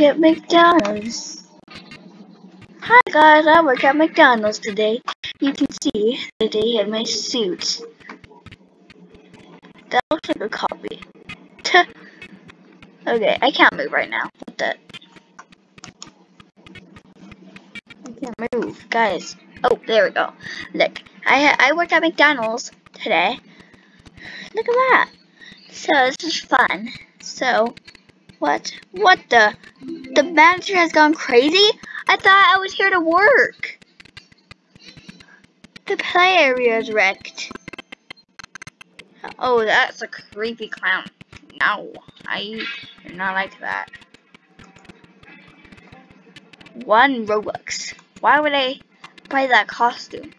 at McDonald's. Hi guys, I work at McDonald's today. You can see that they have my suit. That looks like a copy. okay, I can't move right now. What the? I can't move, guys. Oh, there we go. Look, I I work at McDonald's today. Look at that. So this is fun. So, what? What the? The manager has gone crazy? I thought I was here to work. The play area is wrecked. Oh, that's a creepy clown. No, I do not like that. One Robux. Why would I buy that costume?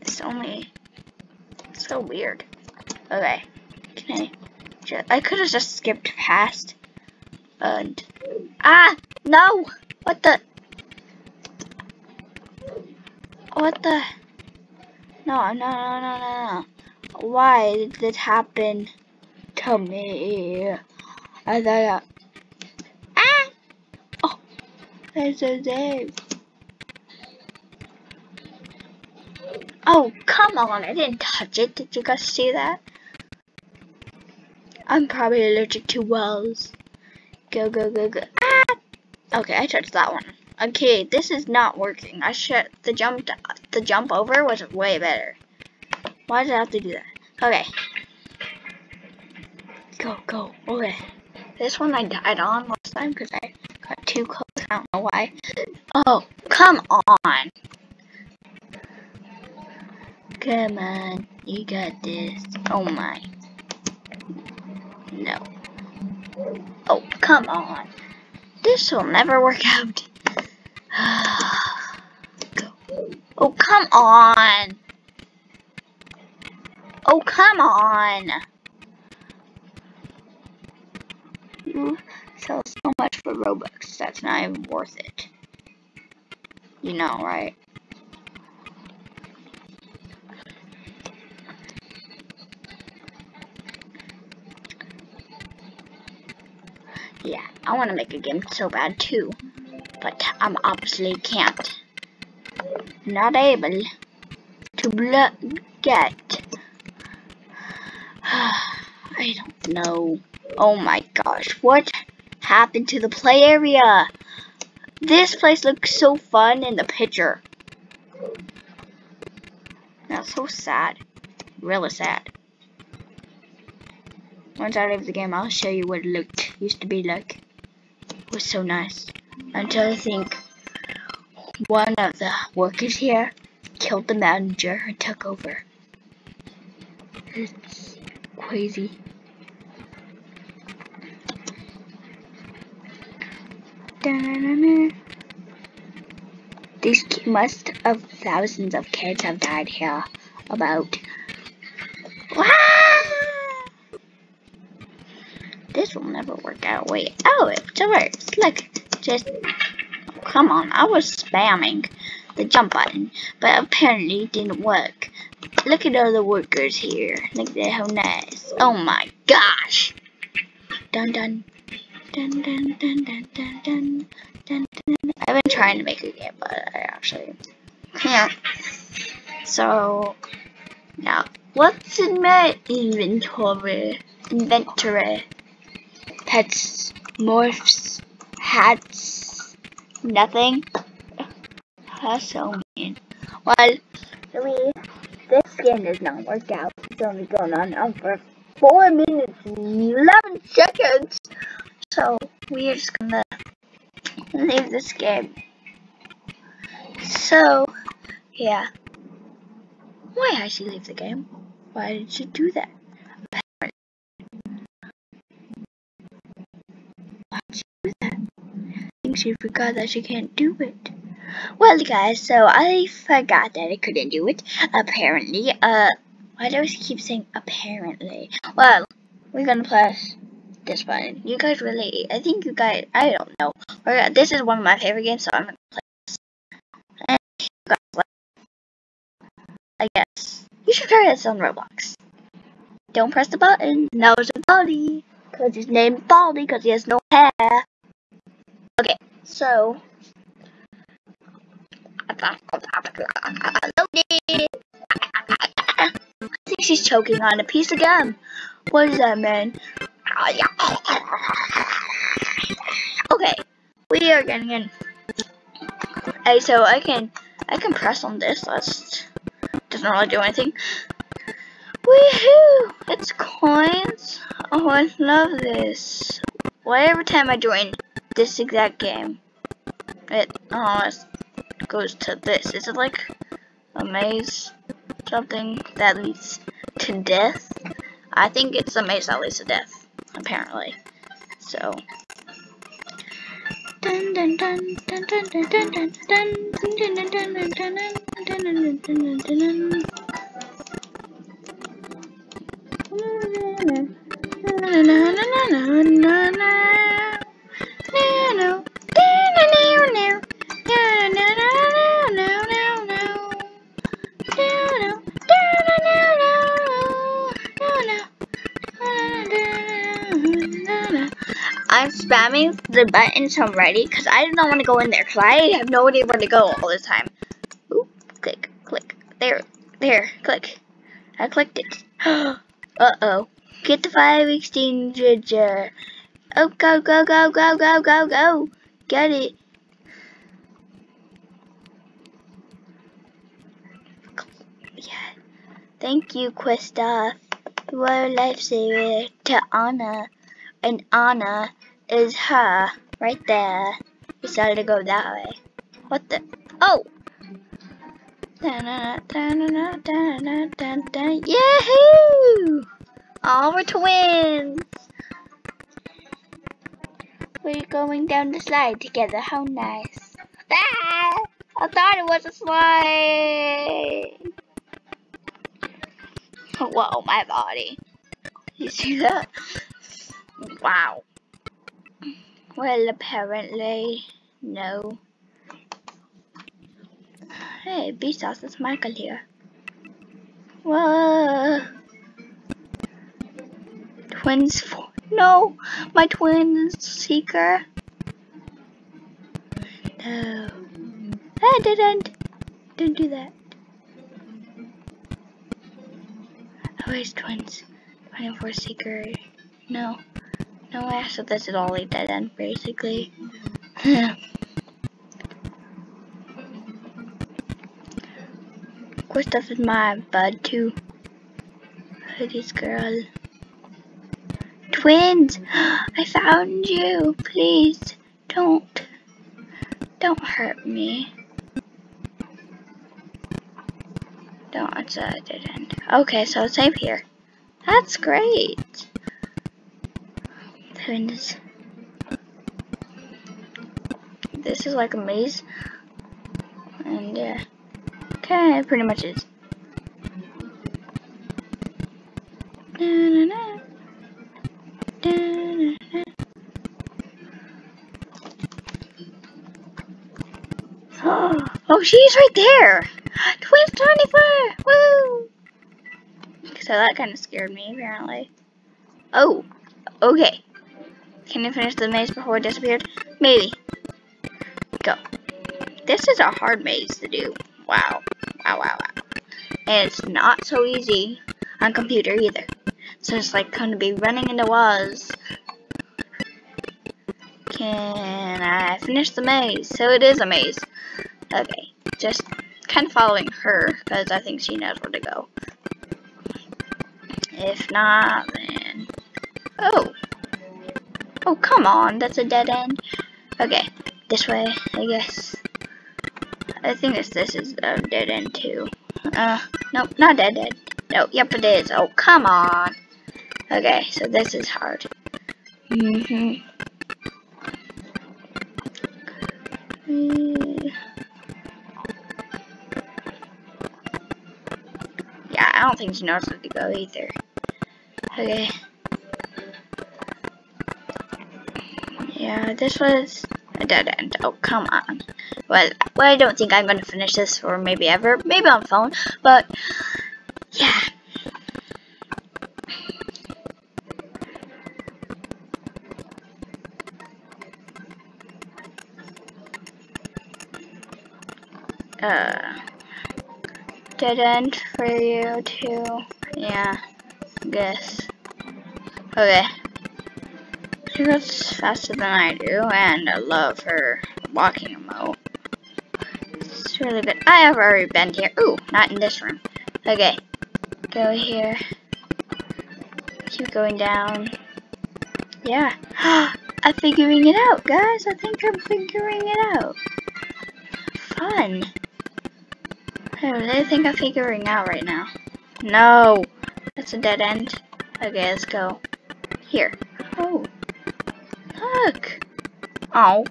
It's only so weird. Okay, can I? I could have just skipped past. And ah, no! What the? What the? No, no, no, no, no, no. Why did this happen to me? I thought. Ah! Oh, there's a Dave. Oh, come on, I didn't touch it. Did you guys see that? I'm probably allergic to wells. Go, go, go, go. Ah! Okay, I touched that one. Okay, this is not working. I should, the jump, the jump over was way better. Why did I have to do that? Okay. Go, go, okay. This one I died on last time because I got too close. I don't know why. Oh, come on. Come on, you got this. Oh my. No. Oh, come on. This will never work out. Oh, come on. Oh, come on. You sell so much for Robux. That's not even worth it. You know, right? I want to make a game so bad too, but I'm obviously can't. Not able to get. I don't know. Oh my gosh, what happened to the play area? This place looks so fun in the picture. That's so sad. Really sad. Once I leave the game, I'll show you what it looked used to be like. Was so nice. Until I think one of the workers here killed the manager and took over. It's crazy. These must have thousands of kids have died here. About work out. Wait, oh, it works. Look, just, come on, I was spamming the jump button, but apparently it didn't work. Look at all the workers here. Look at how nice. Oh my gosh. Dun dun. Dun dun dun dun dun dun dun dun. I've been trying to make a game, but I actually can't. So, now, what's in my inventory? Inventory pets, morphs, hats, nothing. That's so mean. Well, really, this game does not work out. It's only going on now for 4 minutes and 11 seconds. So, we're just gonna leave this game. So, yeah. Why did she leave the game? Why did she do that? She forgot that she can't do it. Well, guys, so I forgot that I couldn't do it, apparently. Uh, why do I keep saying apparently? Well, we're gonna press this button. You guys really, I think you guys, I don't know. This is one of my favorite games, so I'm gonna play this. And guys like, I guess. You should try this on Roblox. Don't press the button. Now it's a body. Because his name's Baldi, because he has no hair. So. I think she's choking on a piece of gum. What does that mean? Okay, we are getting in. Hey, so I can I can press on this. That's doesn't really do anything. Woohoo! It's coins. Oh, I love this. Why every time I join this exact game, it oh it goes to this. Is it like a maze? Something that leads to death? I think it's a maze that leads to death, apparently. So dun dun dun dun dun dun dun dun dun dun dun dun dun dun dun I'm the buttons already because I do not want to go in there because I have no idea where to go all the time. Click, click. There, there, click. I clicked it. Uh-oh. Get the fire extinguisher. Oh, go, go, go, go, go, go, go. Get it. Yeah. Thank you, Kristoff. You are a lifesaver to Anna. And Anna is her. Right there. Decided to go that way. What the? Oh! Yahoo! All we're twins! We're going down the slide together. How nice. Ah! I thought it was a slide! Whoa, my body. You see that? Wow. Well, apparently, no. Hey, Vsauce, it's Michael here. Whoa. Twins, no, my twins seeker. No, I didn't. Didn't do that. Oh, Always twins. 24 seeker. No. No, I said this is all a dead end, basically. of course, this is my bud too. Hoodie's girl. Twins! I found you! Please, don't. Don't hurt me. Don't, it's a dead end. Okay, so safe here. That's great. Twins. This is like a maze. And yeah. Okay, it pretty much is. Oh, she's right there! Twins 24! Woo! So that kind of scared me, apparently. Oh, okay. Can you finish the maze before it disappeared? Maybe. Go. This is a hard maze to do. Wow. Wow, wow, wow. And it's not so easy on computer either. So it's like to be running into walls. Can I finish the maze? So it is a maze. Okay, just kind of following her because I think she knows where to go. If not, then... Oh! Come on, that's a dead end. Okay, this way, I guess. I think this this is a dead end too. Uh, nope, not dead end. No, yep it is. Oh, come on. Okay, so this is hard. Mm-hmm. Yeah, I don't think she knows where to go either. Okay. This was a dead end. Oh, come on. Well, well I don't think I'm going to finish this or maybe ever. Maybe on phone, but yeah. Uh, dead end for you too. Yeah, I guess. Okay. She goes faster than I do, and I love her walking remote. It's really good. I have already been here. Ooh, not in this room. Okay. Go here. Keep going down. Yeah. I'm figuring it out, guys. I think I'm figuring it out. Fun. I really think I'm figuring out right now. No. That's a dead end. Okay, let's go. Here. Oh. Look. Oh.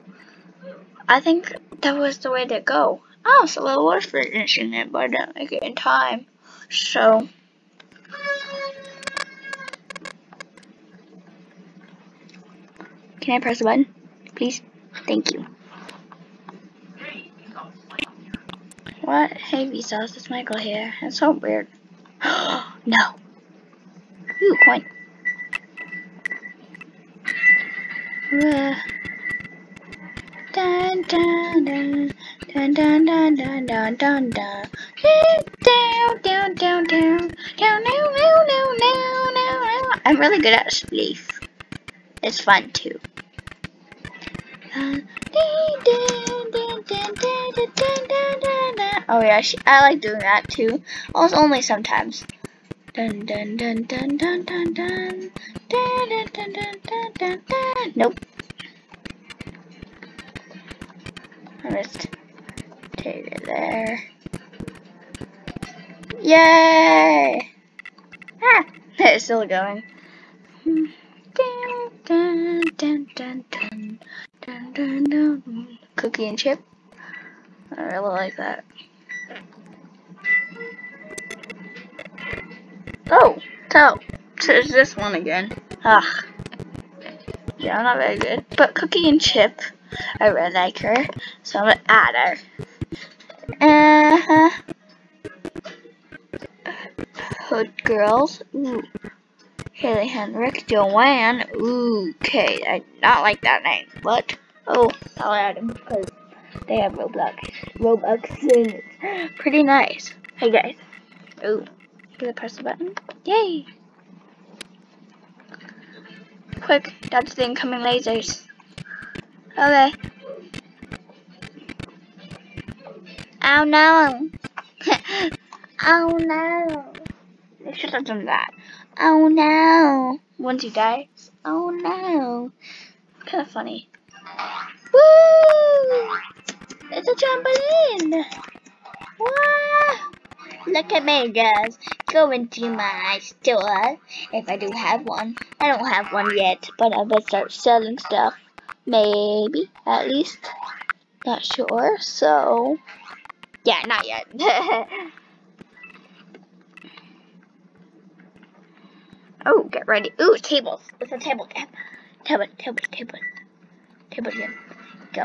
I think that was the way to go. Oh, so I was finishing it, but uh, I didn't make it in time. So. Can I press the button? Please? Thank you. What? Hey, Vsauce, it's Michael here. It's so weird. no. Ooh, coin. I'm really good at spleef. It's fun too. Oh yeah, I like doing that too. Also only sometimes. Dun dun dun dun dun dun dun dun dun dun dun dun dun. Nope. I missed. Take it there. Yay! Ah, it's still going. Dun dun dun. Cookie and chip. I really like that. Oh, so, there's this one again. Ugh. Yeah, I'm not very good. But Cookie and Chip, I really like her. So I'm gonna add her. Uh huh. Hood Girls. Ooh. Haley Henrik. Joanne. Ooh, okay. I not like that name. But, oh, I'll add them because they have Roblox. Robux and it's pretty nice. Hey guys. Ooh. Did I press the button? Yay! Quick, dodge the incoming lasers. Okay. Oh no! oh no! They should have done that. Oh no! Once he dies. Oh no! Kind of funny. Woo! It's a trampoline! Wow! Look at me, guys. Go into my store, if I do have one. I don't have one yet, but I better start selling stuff. Maybe, at least. Not sure, so... Yeah, not yet. oh, get ready. Ooh, tables. It's a table game. Table, table, table. Table game. Go.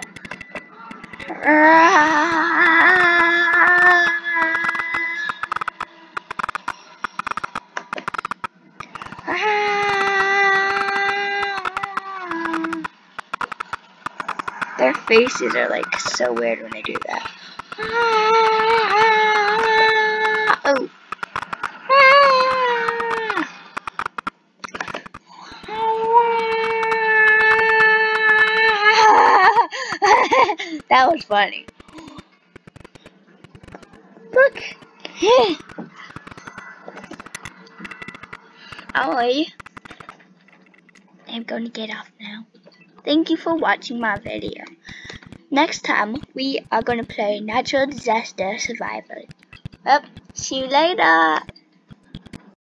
faces are like so weird when they do that. Ah. Oh. Ah. that was funny. Look. Ollie. Oh, I'm going to get off now. Thank you for watching my video. Next time, we are going to play Natural Disaster Survival. Yep, see you later.